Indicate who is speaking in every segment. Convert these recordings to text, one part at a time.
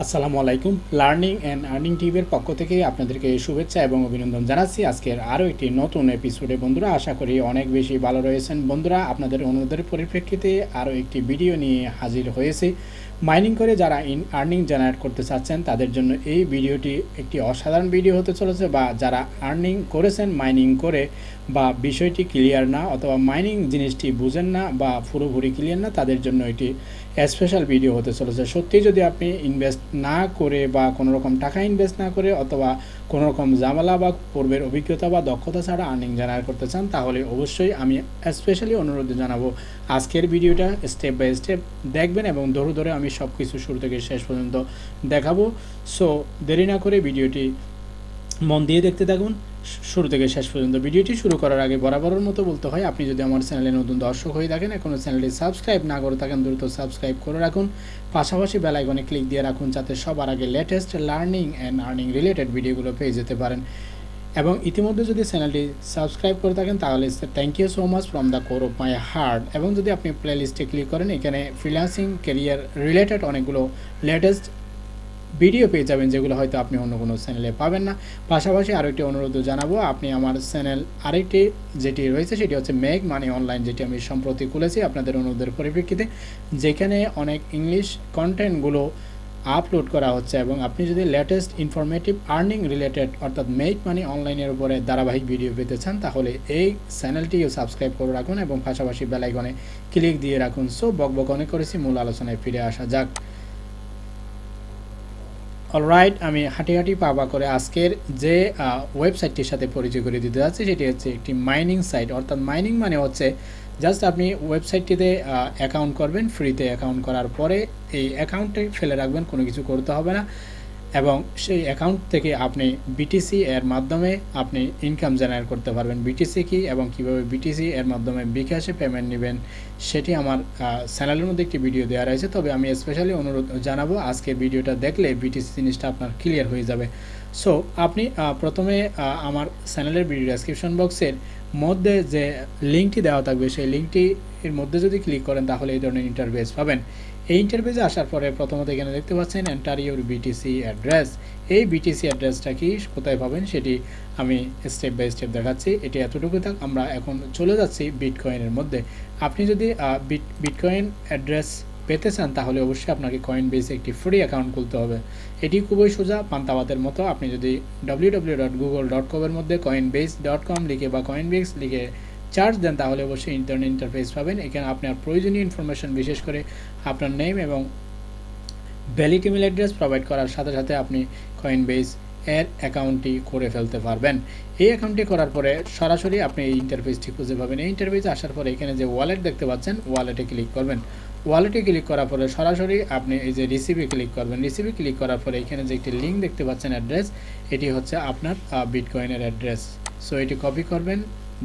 Speaker 1: আসসালামু আলাইকুম। Learning and earning টিভির পক্ষ থেকে আপনাদেরকে শুভেচ্ছা এবং অভিনন্দন জানাচ্ছি। আজকের আরও একটি নতুন এপিসোডে বন্ধুরা, আশা করি অনেক বেশি ভালো রয়েছেন। বন্ধুরা, আপনাদের অনুরোধের পরিপ্রেক্ষিতে আরও একটি ভিডিও নিয়ে হাজির হয়েছে। মাইনিং করে যারা ইন আর্নিং জেনারেট করতে চাচ্ছেন, তাদের জন্য এই ভিডিওটি একটি অসাধারণ ভিডিও হতে চলেছে বা যারা আর্নিং করেছেন মাইনিং করে বা বিষয়টি ক্লিয়ার না অথবা মাইনিং জিনিসটি বুঝেন না বা পুরোপুরি ক্লিয়ার না, তাদের জন্য এটি স্পেশাল ভিডিও হতে চলেছে। সত্যি যদি আপনি ইনভেস্ট না করে বা কোনো রকম টাকা ইনভেস্ট না করে অথবা কোনো রকম জামালা বা পূর্বের অভিজ্ঞতা বা দক্ষতা ছাড়া আর্নিং জেনারেট করতে চান, তাহলে অবশ্যই আমি স্পেশালি অনুরোধ জানাব আজকের ভিডিওটা স্টেপ বাই স্টেপ দেখবেন এবং ধরে ধরে আমি সব কিছু শুরু থেকে শেষ পর্যন্ত দেখাবো। সো দেরি না করে ভিডিওটি মন দিয়ে দেখতে থাকুন। শুরু থেকে শেষ পর্যন্ত ভিডিওটি শুরু করার আগে বরাবরের মতো বলতে হয়, আপনি যদি আমার চ্যানেলে নতুন দর্শক হয়ে থাকেন এখনও চ্যানেলটি সাবস্ক্রাইব না করে থাকেন, দ্রুত সাবস্ক্রাইব করে রাখুন। পাশাপাশি বেলাইকনে ক্লিক দিয়ে রাখুন, যাতে সবার আগে latest learning and earning related ভিডিওগুলো পেয়ে যেতে পারেন। এবং ইতিমধ্যে যদি চ্যানেলটি সাবস্ক্রাইব করে থাকেন, তাহলে thank you so much from the core of my heart এবং যদি আপনি প্লে লিস্টে ক্লিক করেন, এখানে ফ্রিল্যান্সিং কেরিয়ার রিলেটেড অনেকগুলো লেটেস্ট ভিডিও পেয়ে যাবেন যেগুলো হয়তো আপনি অন্য কোনো চ্যানেলে পাবেন না। পাশাপাশি আরও একটি অনুরোধ জানাব, আপনি আমার চ্যানেল আরেকটি যেটি রয়েছে সেটি হচ্ছে মেক মানি অনলাইন যেটি আমি সম্প্রতি খুলেছি আপনাদের অনুরোধের পরিপ্রেক্ষিতে, যেখানে অনেক ইংলিশ কন্টেন্টগুলো আপলোড করা হচ্ছে এবং আপনি যদি লেটেস্ট ইনফরমেটিভ আর্নিং রিলেটেড অর্থাৎ মেক মানি অনলাইনের উপরে ধারাবাহিক ভিডিও পেতে চান, তাহলে এই চ্যানেলটিও সাবস্ক্রাইব করে রাখুন এবং পাশাপাশি বেলাইকনে ক্লিক দিয়ে রাখুন। সো বক বক অনেক করেছি, মূল আলোচনায় ফিরে আসা যাক। অলরাইট আমি হাঁটি হাঁটি পাবা করে আজকের যে ওয়েবসাইটটির সাথে পরিচয় করে দিতে যাচ্ছি, সেটি হচ্ছে একটি মাইনিং সাইট অর্থাৎ মাইনিং মানে হচ্ছে জাস্ট আপনি ওয়েবসাইটটিতে অ্যাকাউন্ট করবেন ফ্রিতে অ্যাকাউন্ট করার পরে এই অ্যাকাউন্টে ফেলে রাখবেন, কোনো কিছু করতে হবে না। এবং সেই অ্যাকাউন্ট থেকে আপনি বিটিসি এর মাধ্যমে আপনি ইনকাম জেনারেট করতে পারবেন। বিটিসি কি এবং কীভাবে বিটিসি এর মাধ্যমে বিকাশে পেমেন্ট নেবেন, সেটি আমার চ্যানেলের মধ্যে একটি ভিডিও দেওয়া রয়েছে। তবে আমি স্পেশালি অনুরোধ জানাব আজকের ভিডিওটা দেখলে বিটিসি জিনিসটা আপনার ক্লিয়ার হয়ে যাবে। সো আপনি প্রথমে আমার চ্যানেলের ভিডিও ডেসক্রিপশন বক্সের মধ্যে যে লিঙ্কটি দেওয়া থাকবে, সেই লিঙ্কটি এর মধ্যে যদি ক্লিক করেন, তাহলে এই ধরনের ইন্টারভেস পাবেন। এই ইন্টারভেজে আসার পরে প্রথমত এখানে দেখতে পাচ্ছেন এন্টার ইউর বিটিসি অ্যাড্রেস এই বিটিসি অ্যাড্রেসটা কি, কোথায় পাবেন, সেটি আমি স্টেপ বাই স্টেপ দেখাচ্ছি। এটি এতটুকু থাক, আমরা এখন চলে যাচ্ছি বিটকয়েনের মধ্যে। আপনি যদি বিট বিটকয়েন অ্যাড্রেস পেতে চান, তাহলে অবশ্যই আপনাকে কয়েন বেসে একটি ফ্রি অ্যাকাউন্ট খুলতে হবে। এটি খুবই সোজা পান্তাবাতের মতো। আপনি যদি ডব্লিউ ডব্লিউ মধ্যে কয়েন বেস ডট কম লিখে বা কয়েন বেস লিখে চার্জ দেন, তাহলে অবশ্যই ইন্টারনেট ইন্টারফেস পাবেন। এখানে আপনার প্রয়োজনীয় ইনফরমেশন বিশেষ করে আপনার নেম এবং ভ্যালিড ইমেল অ্যাড্রেস প্রোভাইড করার সাথে সাথে আপনি কয়েন বেস এর অ্যাকাউন্টটি করে ফেলতে পারবেন। এই অ্যাকাউন্টটি করার পরে সরাসরি আপনি এই ইন্টারফেসটি খুঁজে পাবেন। এই ইন্টারফেসে আসার পরে এখানে যে ওয়ালেট দেখতে পাচ্ছেন ওয়ালেটে ক্লিক করবেন। ওয়ালেটে ক্লিক করার পরে সরাসরি আপনি এই যে রিসিভে ক্লিক করবেন। রিসিভে ক্লিক করার পরে এখানে যে একটি লিঙ্ক দেখতে পাচ্ছেন অ্যাড্রেস এটি হচ্ছে আপনার বিটকয়েনের অ্যাড্রেস সো এটি কপি করবেন।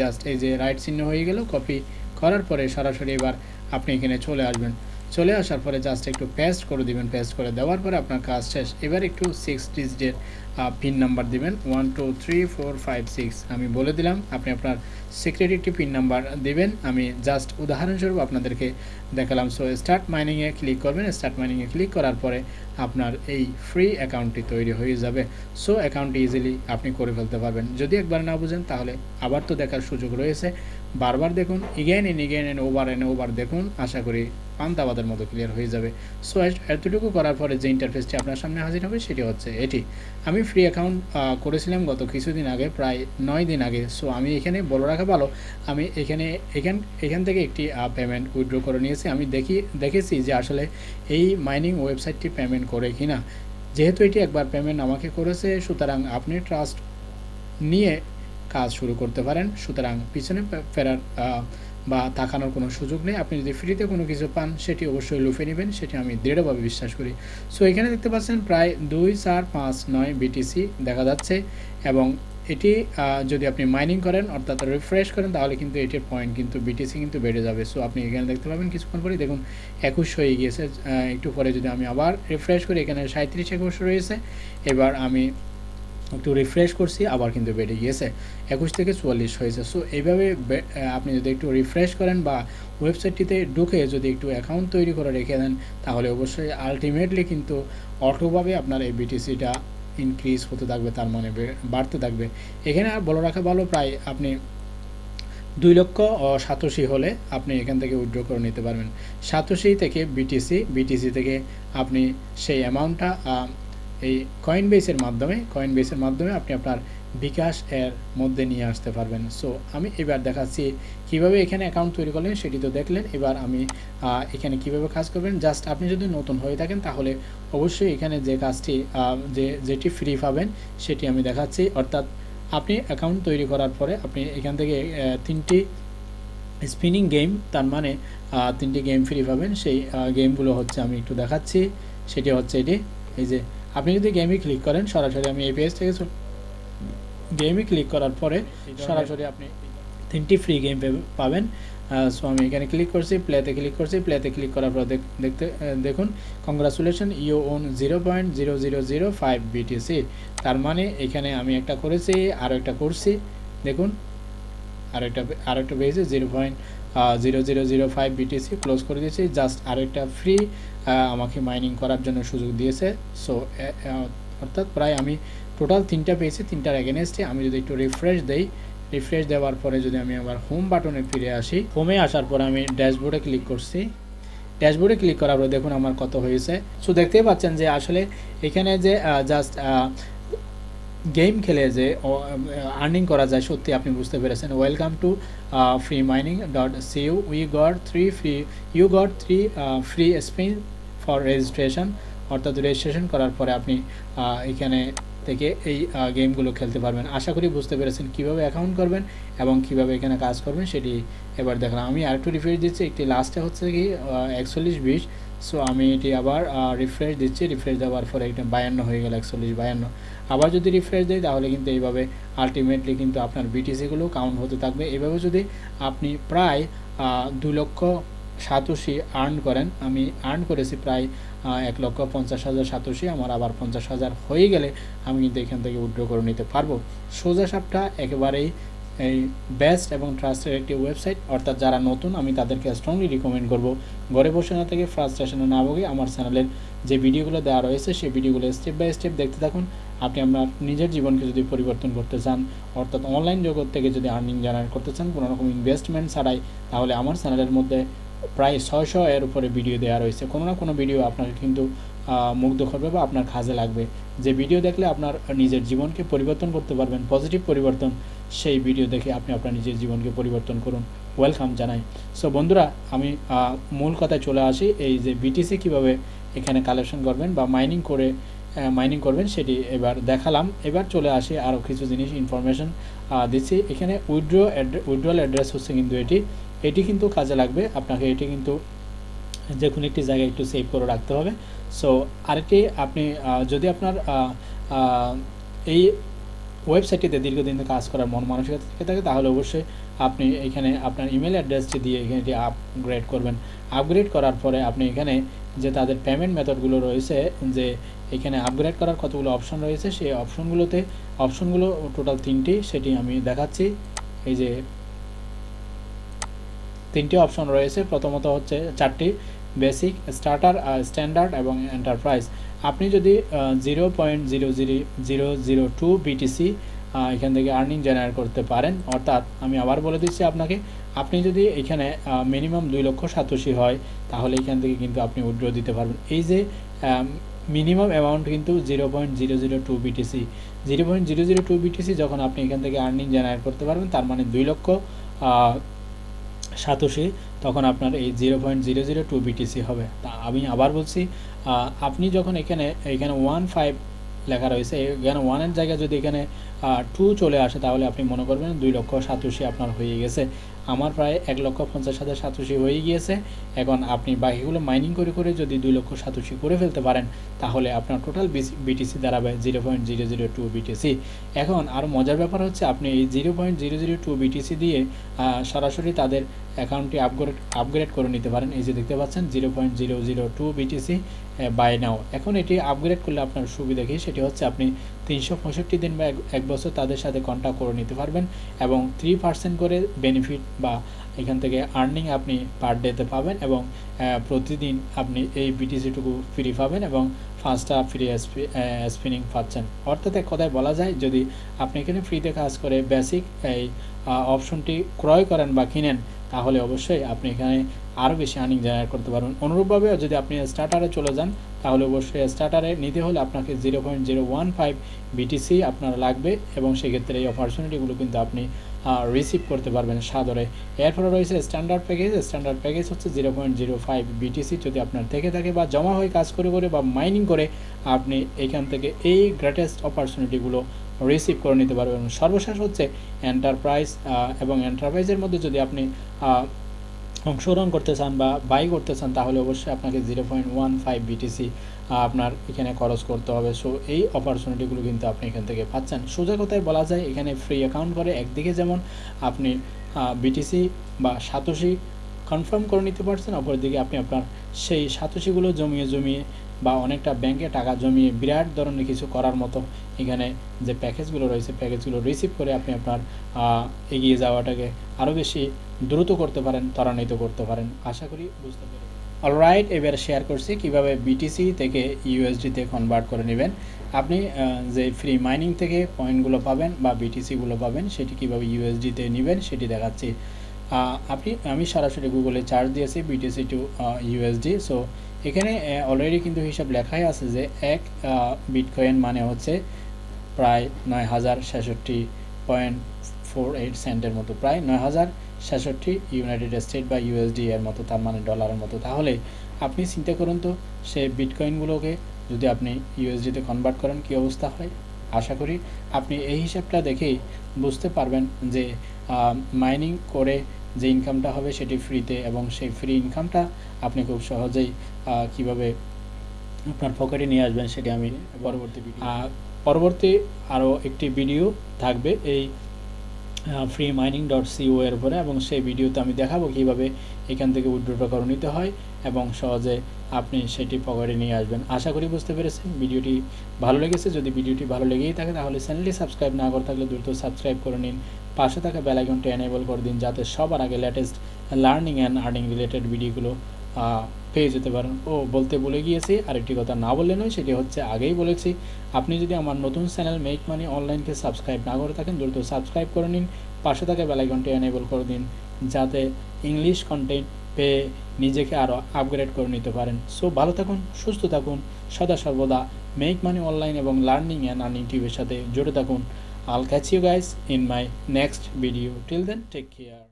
Speaker 1: জাস্ট এই যে রাইট চিহ্ন হয়ে গেল কপি করার পরে সরাসরি এবার আপনি এখানে চলে আসবেন। চলে আসার পরে জাস্ট একটু পেস্ট করে দিবেন পেস্ট করে দেওয়ার পরে আপনার কাজ শেষ। এবার একটু সিক্স ডিজিটের পিন নাম্বার দিবেন। One two three four five six আমি বলে দিলাম, আপনি আপনার সিক্রেট একটি পিন নাম্বার দিবেন। আমি জাস্ট উদাহরণস্বরূপ আপনাদেরকে দেখালাম। সো স্টার্ট মাইনিংয়ে ক্লিক করবেন। স্টার্ট মাইনিংয়ে ক্লিক করার পরে আপনার এই ফ্রি অ্যাকাউন্টটি তৈরি হয়ে যাবে। সো অ্যাকাউন্টটি ইজিলি আপনি করে ফেলতে পারবেন। যদি একবার না বুঝেন, তাহলে আবার তো দেখার সুযোগ রয়েছে। বারবার দেখুন again and again and over and over দেখুন। আশা করি পান্তাবাদের মতো ক্লিয়ার হয়ে যাবে। সো এতটুকু করার পরে যে ইন্টারফেসটি আপনার সামনে হাজির হবে, সেটি হচ্ছে এটি। আমি ফ্রি অ্যাকাউন্ট করেছিলাম গত কিছুদিন আগে, প্রায় নয় দিন আগে। সো আমি এখানে বলে রাখা ভালো, আমি এখানে, এখান এখান থেকে একটি পেমেন্ট উইথড্র করে নিয়েছি। আমি দেখি, দেখেছি যে আসলে এই মাইনিং ওয়েবসাইটটি পেমেন্ট করে কি না যেহেতু এটি একবার পেমেন্ট আমাকে করেছে, সুতরাং আপনি ট্রাস্ট নিয়ে কাজ শুরু করতে পারেন। সুতরাং পিছনে ফেরার বা তাকানোর কোনো সুযোগ নেই। আপনি যদি ফ্রিতে কোনো কিছু পান, সেটি অবশ্যই লুফে নেবেন, সেটি আমি দৃঢ়ভাবে বিশ্বাস করি। সো এখানে দেখতে পাচ্ছেন প্রায় দুই চার পাঁচ নয় বিটিসি দেখা যাচ্ছে এবং এটি যদি আপনি মাইনিং করেন, অর্থাৎ রিফ্রেশ করেন, তাহলে কিন্তু এটির পয়েন্ট কিন্তু বিটিসি কিন্তু বেড়ে যাবে। সো আপনি এখানে দেখতে পাবেন কিছুক্ষণ পরে দেখুন একুশ হয়ে গিয়েছে। একটু পরে যদি আমি আবার রিফ্রেশ করি, এখানে সাঁত্রিশ একুশ রয়েছে। এবার আমি একটু রিফ্রেশ করছি, আবার কিন্তু বেড়ে গিয়েছে। একুশ থেকে চুয়াল্লিশ হয়েছে। সো এইভাবে আপনি যদি একটু রিফ্রেশ করেন বা ওয়েবসাইটটিতে ঢুকে যদি একটু অ্যাকাউন্ট তৈরি করে রেখে দেন, তাহলে অবশ্যই আলটিমেটলি কিন্তু অটোভাবে আপনার এই বিটিসিটা ইনক্রিজ হতে থাকবে, তার মানে বাড়তে থাকবে। এখানে আর বলে রাখা ভালো, প্রায় আপনি দুই লক্ষ সাতশি হলে আপনি এখান থেকে উইথড্র করে নিতে পারবেন। সাতশি থেকে বিটিসি বিটিসি থেকে আপনি সেই অ্যামাউন্টটা এই কয়েন বেসের মাধ্যমে কয়েন বেসের মাধ্যমে আপনি আপনার বিকাশ এর মধ্যে নিয়ে আসতে পারবেন। সো আমি এবার দেখাচ্ছি কীভাবে এখানে অ্যাকাউন্ট তৈরি করলেন, সেটি তো দেখলেন। এবার আমি এখানে কীভাবে কাজ করবেন? জাস্ট আপনি যদি নতুন হয়ে থাকেন, তাহলে অবশ্যই এখানে যে কাজটি যে, যেটি ফ্রি পাবেন, সেটি আমি দেখাচ্ছি। অর্থাৎ আপনি অ্যাকাউন্ট তৈরি করার পরে আপনি এখান থেকে তিনটি স্পিনিং গেম তার মানে তিনটি গেম ফ্রি পাবেন। সেই গেমগুলো হচ্ছে আমি একটু দেখাচ্ছি। সেটি হচ্ছে এটি, এই যে আপনি যদি গেমে ক্লিক করেন সরাসরি আমি এই পেজ থেকে গেমে ক্লিক করার পরে সরাসরি আপনি তিনটি ফ্রি গেম পাবেন। সো আমি এখানে ক্লিক করছি প্লেতে ক্লিক করছি। প্লেতে ক্লিক করার পর দেখতে দেখুন congratulation you won zero point zero zero zero five BTC তার মানে এখানে আমি একটা করেছি আরও একটা করছি। দেখুন আর একটা আর একটা পেয়েছে zero point zero zero zero five BTC close করে দিয়েছি জাস্ট আরেকটা ফ্রি আমাকে মাইনিং করার জন্য সুযোগ দিয়েছে। সো অর্থাৎ প্রায় আমি টোটাল তিনটা পেয়েছি, তিনটার এগেনস্টে আমি যদি একটু রিফ্রেশ দেই রিফ্রেশ দেওয়ার পরে যদি আমি আবার হোম বাটনে ফিরে আসি হোমে আসার পরে আমি ড্যাশবোর্ডে ক্লিক করছি। ড্যাশবোর্ডে ক্লিক করার পরে দেখুন আমার কত হয়েছে। সো দেখতেই পাচ্ছেন যে আসলে এখানে যে জাস্ট গেম খেলে যে আর্নিং করা যায় সত্যি আপনি বুঝতে পেরেছেন। Welcome to free mining dot see you we got three free you got three free spin for registration অর্থাৎ রেজিস্ট্রেশন করার পরে আপনি আহ, এখানে থেকে এই গেমগুলো খেলতে পারবেন। আশা করি বুঝতে পেরেছেন কীভাবে অ্যাকাউন্ট করবেন এবং কীভাবে এখানে কাজ করবেন সেটি এবার দেখলাম। আমি আরেকটু রিফ্রেশ দিচ্ছি। একটি লাস্টে হচ্ছে কি একচল্লিশ বিশ। সো আমি এটি আবার রিফ্রেশ দিচ্ছি। রিফ্রেশ দেওয়ার পরে এটা বায়ান্ন হয়ে গেল, একচল্লিশ বায়ান্ন। আবার যদি রিফ্রেশ দেয় তাহলে কিন্তু এইভাবে আলটিমেটলি কিন্তু আপনার বিটিসিগুলো কাউন্ট হতে থাকবে। এভাবে যদি আপনি প্রায় দু লক্ষ সাতাশি আর্ন করেন, আমি আর্ন করেছি প্রায় এক লক্ষ পঞ্চাশ হাজার সাতাশি আমার আবার পঞ্চাশ হাজার হয়ে গেলে আমি কিন্তু এখান থেকে উইথড্র করে নিতে পারব। সোজা সাপটা একেবারেই এই বেস্ট এবং ট্রাস্টের একটি ওয়েবসাইট অর্থাৎ যারা নতুন, আমি তাদেরকে স্ট্রংলি রিকমেন্ড করব। ঘরে বসে না থেকে ফ্রাস্ট্রেশনে না ভোগে আমার চ্যানেলের যে ভিডিওগুলো দেওয়া রয়েছে, সেই ভিডিওগুলো স্টেপ বাই স্টেপ দেখতে থাকুন। আপনি আপনার নিজের জীবনকে যদি পরিবর্তন করতে চান, অর্থাৎ অনলাইন জগৎ থেকে যদি আর্নিং জেনারেট করতে চান, কোনো রকম ইনভেস্টমেন্ট ছাড়াই, তাহলে আমার চ্যানেলের মধ্যে প্রায় ছয়শো এর উপরে ভিডিও দেওয়া রয়েছে। কোনো না কোনো ভিডিও আপনাকে কিন্তু মুগ্ধ করবে বা আপনার কাজে লাগবে। যে ভিডিও দেখলে আপনার নিজের জীবনকে পরিবর্তন করতে পারবেন পজিটিভ পরিবর্তন সেই ভিডিও দেখে আপনি আপনার নিজের জীবনকে পরিবর্তন করুন। ওয়েলকাম জানাই। সো বন্ধুরা, আমি মূল কথায় চলে আসি। এই যে বিটিসি কীভাবে এখানে কালেকশন করবেন বা মাইনিং করে মাইনিং করবেন সেটি এবার দেখালাম। এবার চলে আসি আরও কিছু জিনিস ইনফরমেশন দিচ্ছি। এখানে উইড্রো উইড্রোয়াল অ্যাড্রেস হচ্ছে কিন্তু এটি। এটি কিন্তু কাজে লাগবে। আপনাকে এটি কিন্তু যে কোনো একটি জায়গায় একটু সেভ করে রাখতে হবে। সো আরেকটি আপনি যদি আপনার এই ওয়েবসাইটটিতে দীর্ঘদিন কাজ করার মন মানসিকতা থেকে থাকে, তাহলে অবশ্যই আপনি এখানে আপনার ইমেল অ্যাড্রেসটি দিয়ে এখানে এটি আপগ্রেড করবেন। আপগ্রেড করার পরে আপনি এখানে যে তাদের পেমেন্ট মেথডগুলো রয়েছে, যে এখানে আপগ্রেড করার কতগুলো অপশন রয়েছে, সেই অপশনগুলোতে অপশনগুলো টোটাল তিনটি, সেটি আমি দেখাচ্ছি। এই যে তিনটি অপশন রয়েছে, প্রথমত হচ্ছে চারটি বেসিক স্টার্টার স্ট্যান্ডার্ড এবং এন্টারপ্রাইজ আপনি যদি zero point zero zero zero zero two BTC এখান থেকে আর্নিং জেনারেট করতে পারেন, অর্থাৎ আমি আবার বলে দিচ্ছি আপনাকে, আপনি যদি এখানে মিনিমাম দুই লক্ষ সাতাশি হয়, তাহলে এখান থেকে কিন্তু আপনি উইড্রো দিতে পারবেন। এই যে মিনিমাম অ্যামাউন্ট কিন্তু zero point zero zero two BTC zero point zero zero two BTC যখন আপনি এখান থেকে আর্নিং জেনারেট করতে পারবেন, তার মানে দুই লক্ষ সাতোশি তখন আপনার এই zero point zero zero two BTC হবে। তা আমি আবার বলছি আপনি যখন এখানে এখানে ওয়ান ফাইভ লেখা রয়েছে, এখানে ওয়ানের জায়গায় যদি এখানে টু চলে আসে, তাহলে আপনি মনে করবেন দুই লক্ষ সাতাশি আপনার হয়ে গেছে। আমার প্রায় এক লক্ষ পঞ্চাশ হাজার সাতাশি হয়ে গিয়েছে। এখন আপনি বাকিগুলো মাইনিং করে করে যদি দুই লক্ষ সাতাশি করে ফেলতে পারেন, তাহলে আপনার টোটাল বিটিসি দাঁড়াবে zero point zero zero two BTC এখন আরও মজার ব্যাপার হচ্ছে, আপনি এই zero point zero zero two BTC দিয়ে সরাসরি তাদের অ্যাকাউন্টটি আপগ্রেড আপগ্রেড করে নিতে পারেন। এই যে দেখতে পাচ্ছেন zero point zero zero two BTC buy now এখন এটি আপগ্রেড করলে আপনার সুবিধা কী? সেটি হচ্ছে আপনি তিনশো পঁয়ষট্টি দিন বা এক- বছর তাদের সাথে কন্ট্যাক্ট করে নিতে পারবেন এবং থ্রি পার্সেন্ট করে বেনিফিট বা এখান থেকে আর্নিং আপনি পার ডেতে পাবেন এবং প্রতিদিন আপনি এই বিটিসিটুকু ফ্রি পাবেন এবং পাঁচটা ফ্রি স্পিনিং পাচ্ছেন। অর্থাৎ এক কথায় বলা যায়, যদি আপনি এখানে ফ্রিতে কাজ করে বেসিক এই অপশনটি ক্রয় করেন বা কিনেন, তাহলে অবশ্যই আপনি এখানে আরও বেশি আর্নিং জেনারেট করতে পারবেন। অনুরূপভাবে যদি আপনি স্টার্টারে চলে যান তাহলে অবশ্যই স্টার্টারে নিতে হলে আপনাকে zero point zero one five BTC আপনার লাগবে এবং সেক্ষেত্রে এই অপরচুনিটিগুলো কিন্তু আপনি রিসিভ করতে পারবেন সাদরে। এরপরে রয়েছে স্ট্যান্ডার্ড প্যাকেজ স্ট্যান্ডার্ড প্যাকেজ হচ্ছে zero point zero five BTC যদি আপনার থেকে থাকে বা জমা হয়ে কাজ করে করে বা মাইনিং করে, আপনি এখান থেকে এই গ্রেটেস্ট অপরচুনিটিগুলো রিসিভ করে নিতে পারবেন। সর্বশেষ হচ্ছে এন্টারপ্রাইজ এবং এন্টারপ্রাইজের মধ্যে যদি আপনি অংশগ্রহণ করতে চান বা বাই করতে চান, তাহলে অবশ্যই আপনাকে zero point one five BTC আপনার এখানে খরচ করতে হবে। সো এই অপরচুনিটিগুলো কিন্তু আপনি এখান থেকে পাচ্ছেন। সোজা কথায় বলা যায়, এখানে ফ্রি অ্যাকাউন্ট করে একদিকে যেমন আপনি বিটিসি বা সাতোশি কনফার্ম করে নিতে পারছেন, অপরদিকে আপনি আপনার সেই সাতোশিগুলো জমিয়ে জমিয়ে বা অনেকটা ব্যাংকে টাকা জমিয়ে বিরাট ধরনের কিছু করার মতো এখানে যে প্যাকেজগুলো রয়েছে, প্যাকেজগুলো রিসিভ করে আপনি আপনার এগিয়ে যাওয়াটাকে আরও বেশি দ্রুত করতে পারেন, ত্বরান্বিত করতে পারেন। আশা করি বুঝতে পেরেছি অলরাইট এবার শেয়ার করছি কীভাবে বিটিসি থেকে ইউএসডিতে কনভার্ট করে নেবেন। আপনি যে ফ্রি মাইনিং থেকে পয়েন্টগুলো পাবেন বা বিটিসিগুলো পাবেন, সেটি কীভাবে ইউএসডিতে নেবেন সেটি দেখাচ্ছি। আপনি, আমি সরাসরি গুগলে চার্জ দিয়েছি বিটিসি টু ইউএসডি সো এখানে অলরেডি কিন্তু হিসাব লেখাই আছে যে এক বিটকয়েন মানে হচ্ছে প্রায় নয় হাজার ছেষট্টি পয়েন্ট ফোর এইট সেন্টের মতো, প্রায় নয় হাজার ছেষট্টি ইউনাইটেড স্টেট বা ইউএসডি এর মতো, তার মানে ডলারের মতো। তাহলে আপনি চিন্তা করুন তো, সে বিটকয়েনগুলোকে যদি আপনি ইউএসডিতে কনভার্ট করেন, কী অবস্থা হয়? আশা করি আপনি এই হিসাবটা দেখেই বুঝতে পারবেন যে মাইনিং করে যে ইনকামটা হবে সেটি ফ্রিতে এবং সেই ফ্রি ইনকামটা আপনি খুব সহজেই কীভাবে আপনার পকেটে নিয়ে আসবেন সেটি আমি পরবর্তী ভিডিও পরবর্তী আরও একটি ভিডিও থাকবে এই ফ্রি মাইনিং ডট সিও এর উপরে এবং সেই ভিডিওতে আমি দেখাবো কীভাবে এখান থেকে উইড্রোটা করে নিতে হয় এবং সহজে আপনি সেটি পকেটে নিয়ে আসবেন। আশা করি বুঝতে পেরেছেন। ভিডিওটি ভালো লেগেছে। যদি ভিডিওটি ভালো লেগেই থাকে তাহলে চ্যানেলটি সাবস্ক্রাইব না করে থাকলে দ্রুত সাবস্ক্রাইব করে নিন। পাশে থাকা বেল আইকনটি এনেবল করে দিন যাতে সবার আগে latest learning and earning related ভিডিওগুলো পেয়ে যেতে পারেন। ও বলতে বলে গিয়েছি, আরেকটি কথা না বললে নয়, সেটি হচ্ছে আগেই বলেছি, আপনি যদি আমার নতুন চ্যানেল মেক মানি অনলাইনকে সাবস্ক্রাইব না করে থাকেন, দ্রুত সাবস্ক্রাইব করে নিন, পাশে থাকা বেলাইকনটি এনেবল করে দিন, যাতে ইংলিশ কন্টেন্ট পেয়ে নিজেকে আরও আপগ্রেড করে নিতে পারেন। সো ভালো থাকুন, সুস্থ থাকুন, সদা সর্বদা মেক মানি অনলাইন এবং লার্নিং অ্যান্ড আর্নিং টিভির সাথে জুড়ে থাকুন। I'll catch you guys in my next video till then take care